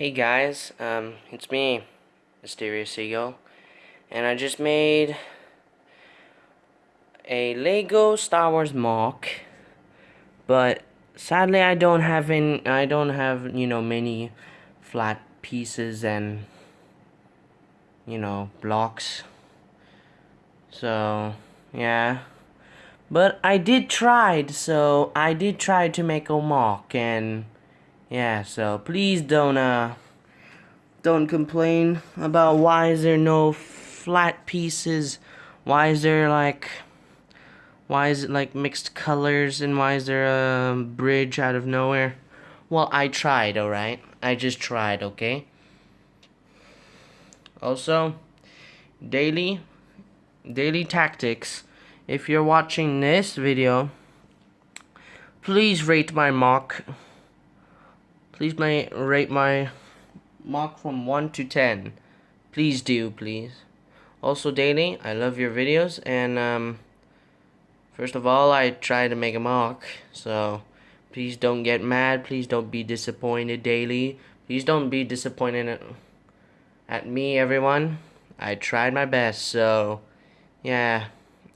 Hey guys, um, it's me, Mysterious Eagle, and I just made a Lego Star Wars MOC, but sadly I don't have any, I don't have, you know, many flat pieces and, you know, blocks, so, yeah, but I did try, so I did try to make a MOC, and yeah, so please don't uh don't complain about why is there no flat pieces? Why is there like why is it like mixed colors and why is there a bridge out of nowhere? Well, I tried, alright? I just tried, okay? Also, daily daily tactics. If you're watching this video, please rate my MOC Please may rate my MOC from 1 to 10. Please do, please. Also, daily, I love your videos, and, um, first of all, I try to make a MOC, so please don't get mad, please don't be disappointed daily. Please don't be disappointed at, at me, everyone. I tried my best, so, yeah.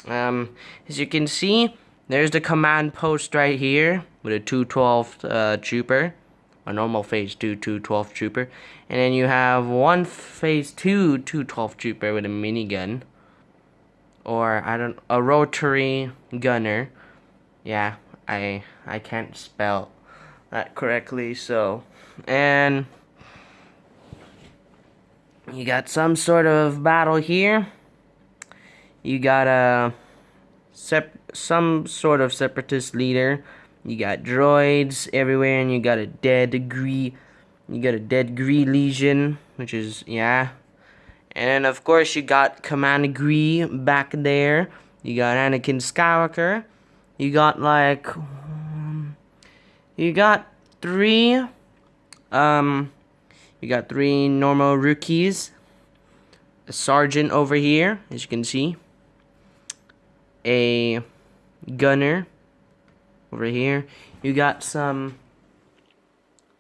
Um, as you can see, there's the command post right here, with a 212 uh, trooper a normal phase 2 212 trooper. And then you have one phase 2 212 trooper with a minigun. Or I don't a rotary gunner. Yeah I I can't spell that correctly so. And you got some sort of battle here. You got a sep some sort of separatist leader you got droids everywhere, and you got a dead Gree. You got a dead Gree Legion, which is yeah. And of course you got Commander Gree back there. You got Anakin Skywalker. You got like um, you got three um you got three normal rookies. A sergeant over here, as you can see. A gunner over here. You got some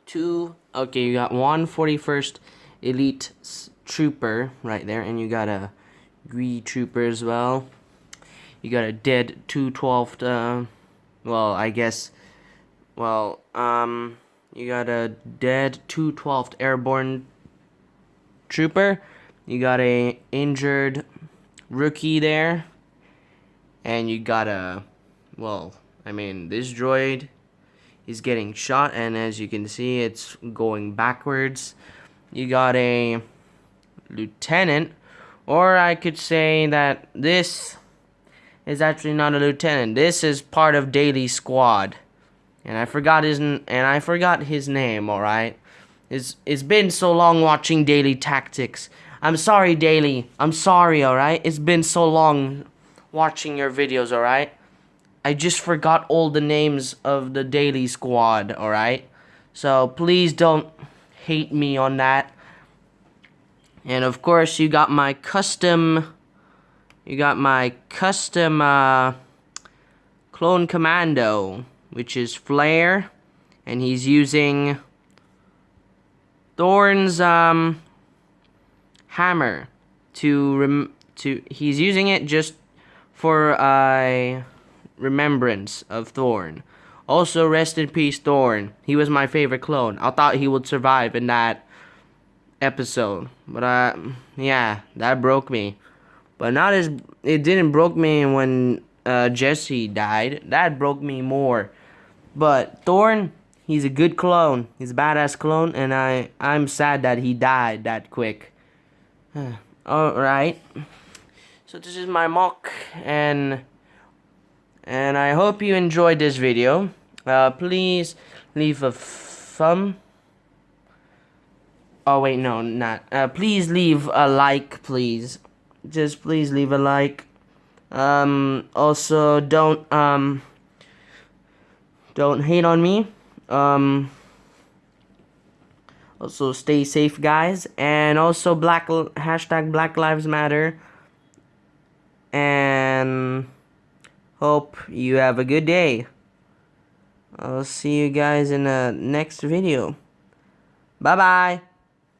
two, okay, you got one 41st Elite Trooper right there, and you got a Gree Trooper as well. You got a dead 212th, uh, well, I guess, well, um, you got a dead 212th Airborne Trooper. You got a injured rookie there. And you got a, well, I mean, this droid is getting shot, and as you can see, it's going backwards. You got a lieutenant, or I could say that this is actually not a lieutenant. This is part of Daily Squad, and I forgot his and I forgot his name. All right, it's it's been so long watching Daily Tactics. I'm sorry, Daily. I'm sorry. All right, it's been so long watching your videos. All right. I just forgot all the names of the daily squad, alright? So please don't hate me on that. And of course, you got my custom, you got my custom uh, clone commando, which is Flare, and he's using Thorn's um, hammer to rem to he's using it just for uh, remembrance of Thorn. Also, rest in peace, Thorn. He was my favorite clone. I thought he would survive in that episode. But, uh, yeah, that broke me. But not as, it didn't broke me when uh, Jesse died. That broke me more. But Thorn, he's a good clone. He's a badass clone, and I, I'm sad that he died that quick. Alright. So this is my MOC and and I hope you enjoyed this video. Uh, please leave a thumb. Oh wait, no, not. Uh, please leave a like, please. Just please leave a like. Um, also, don't um, don't hate on me. Um, also, stay safe, guys. And also, black hashtag Black Lives Matter. And Hope you have a good day. I'll see you guys in the next video. Bye-bye.